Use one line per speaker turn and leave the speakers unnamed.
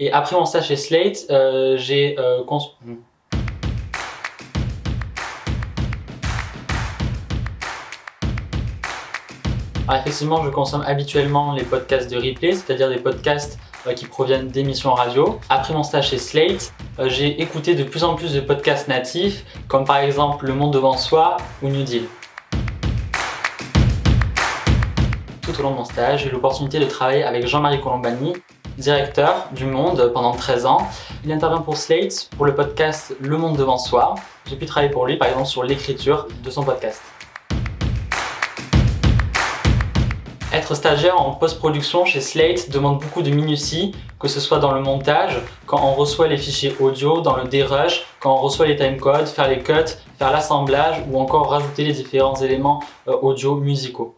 Et après mon stage chez Slate, euh, j'ai euh, cons... Alors effectivement, je consomme habituellement les podcasts de replay, c'est-à-dire des podcasts euh, qui proviennent d'émissions radio. Après mon stage chez Slate, euh, j'ai écouté de plus en plus de podcasts natifs, comme par exemple Le Monde Devant Soi ou New Deal. Tout au long de mon stage, j'ai eu l'opportunité de travailler avec Jean-Marie Colombani, directeur du Monde pendant 13 ans. Il intervient pour Slate, pour le podcast Le Monde Devant Soi. J'ai pu travailler pour lui, par exemple, sur l'écriture de son podcast. Être stagiaire en post-production chez Slate demande beaucoup de minutie, que ce soit dans le montage, quand on reçoit les fichiers audio, dans le dérush, quand on reçoit les timecodes, faire les cuts, faire l'assemblage ou encore rajouter les différents éléments euh, audio musicaux.